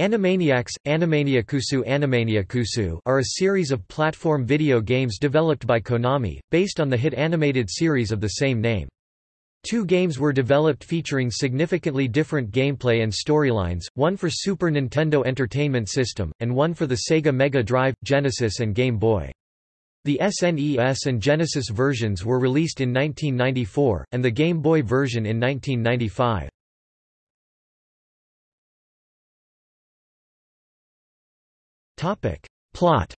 Animaniacs, Animaniacusu Animaniacusu are a series of platform video games developed by Konami, based on the hit animated series of the same name. Two games were developed featuring significantly different gameplay and storylines, one for Super Nintendo Entertainment System, and one for the Sega Mega Drive, Genesis and Game Boy. The SNES and Genesis versions were released in 1994, and the Game Boy version in 1995. Plot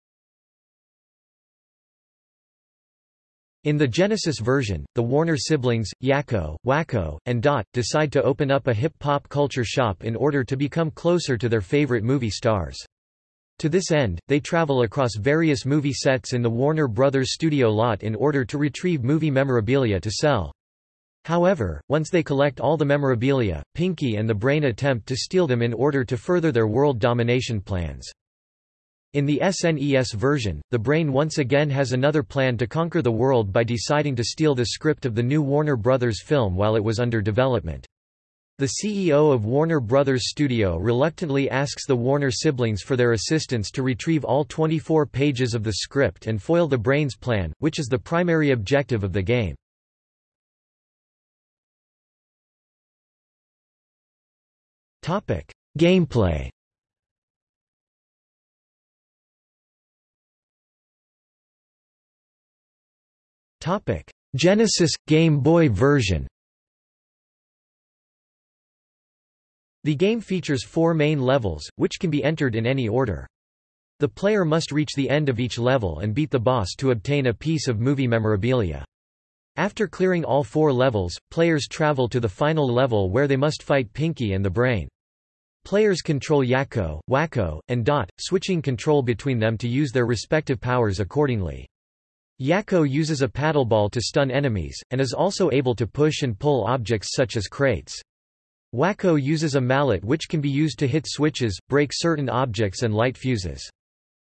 In the Genesis version, the Warner siblings, Yakko, Wakko, and Dot, decide to open up a hip-hop culture shop in order to become closer to their favorite movie stars. To this end, they travel across various movie sets in the Warner Brothers studio lot in order to retrieve movie memorabilia to sell. However, once they collect all the memorabilia, Pinky and the Brain attempt to steal them in order to further their world domination plans. In the SNES version, the Brain once again has another plan to conquer the world by deciding to steal the script of the new Warner Brothers film while it was under development. The CEO of Warner Brothers Studio reluctantly asks the Warner siblings for their assistance to retrieve all 24 pages of the script and foil the Brain's plan, which is the primary objective of the game. Gameplay Genesis – Game Boy version The game features four main levels, which can be entered in any order. The player must reach the end of each level and beat the boss to obtain a piece of movie memorabilia. After clearing all four levels, players travel to the final level where they must fight Pinky and the Brain. Players control Yakko, Wakko, and Dot, switching control between them to use their respective powers accordingly. Yakko uses a paddleball to stun enemies, and is also able to push and pull objects such as crates. Wakko uses a mallet which can be used to hit switches, break certain objects and light fuses.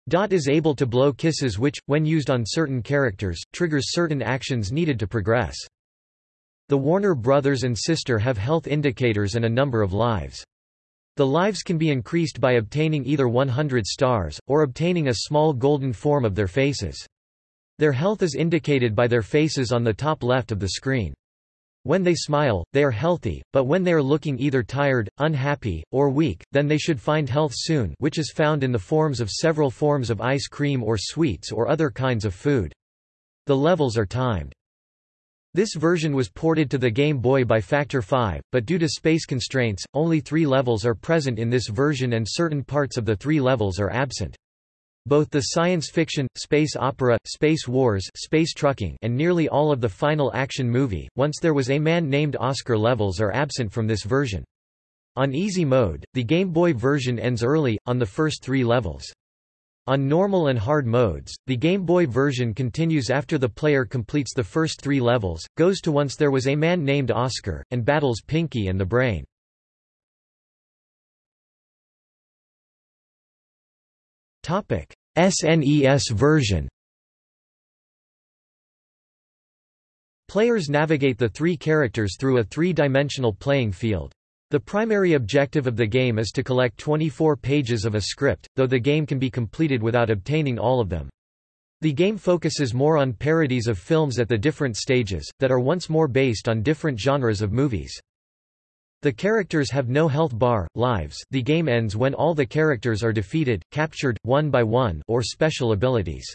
Dot is able to blow kisses which, when used on certain characters, triggers certain actions needed to progress. The Warner brothers and sister have health indicators and a number of lives. The lives can be increased by obtaining either 100 stars, or obtaining a small golden form of their faces. Their health is indicated by their faces on the top left of the screen. When they smile, they are healthy, but when they are looking either tired, unhappy, or weak, then they should find health soon which is found in the forms of several forms of ice cream or sweets or other kinds of food. The levels are timed. This version was ported to the Game Boy by Factor 5, but due to space constraints, only three levels are present in this version and certain parts of the three levels are absent. Both the science fiction, space opera, space wars space trucking and nearly all of the final action movie, Once There Was a Man Named Oscar levels are absent from this version. On easy mode, the Game Boy version ends early, on the first three levels. On normal and hard modes, the Game Boy version continues after the player completes the first three levels, goes to Once There Was a Man Named Oscar, and battles Pinky and the Brain. SNES version Players navigate the three characters through a three-dimensional playing field. The primary objective of the game is to collect 24 pages of a script, though the game can be completed without obtaining all of them. The game focuses more on parodies of films at the different stages, that are once more based on different genres of movies. The characters have no health bar, lives the game ends when all the characters are defeated, captured, one by one or special abilities.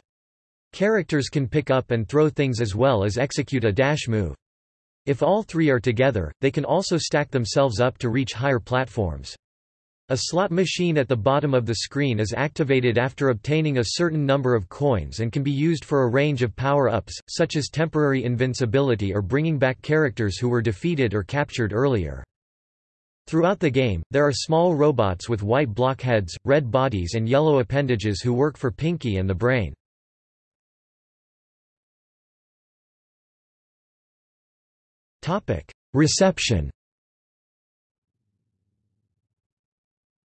Characters can pick up and throw things as well as execute a dash move. If all three are together, they can also stack themselves up to reach higher platforms. A slot machine at the bottom of the screen is activated after obtaining a certain number of coins and can be used for a range of power-ups, such as temporary invincibility or bringing back characters who were defeated or captured earlier. Throughout the game, there are small robots with white blockheads, red bodies and yellow appendages who work for Pinky and the Brain. Reception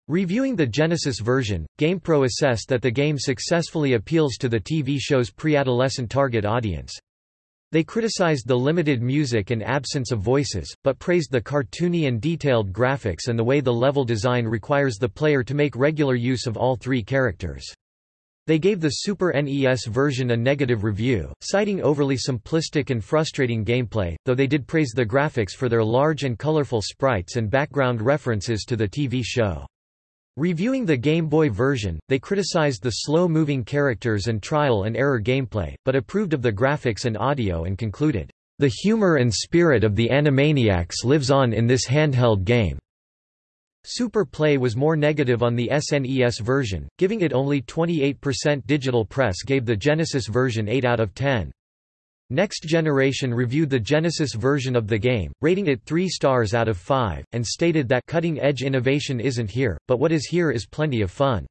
Reviewing the Genesis version, GamePro assessed that the game successfully appeals to the TV show's pre-adolescent target audience. They criticized the limited music and absence of voices, but praised the cartoony and detailed graphics and the way the level design requires the player to make regular use of all three characters. They gave the Super NES version a negative review, citing overly simplistic and frustrating gameplay, though they did praise the graphics for their large and colorful sprites and background references to the TV show. Reviewing the Game Boy version, they criticized the slow-moving characters and trial-and-error gameplay, but approved of the graphics and audio and concluded, "...the humor and spirit of the Animaniacs lives on in this handheld game." Super Play was more negative on the SNES version, giving it only 28% digital press gave the Genesis version 8 out of 10. Next Generation reviewed the Genesis version of the game, rating it 3 stars out of 5, and stated that cutting-edge innovation isn't here, but what is here is plenty of fun.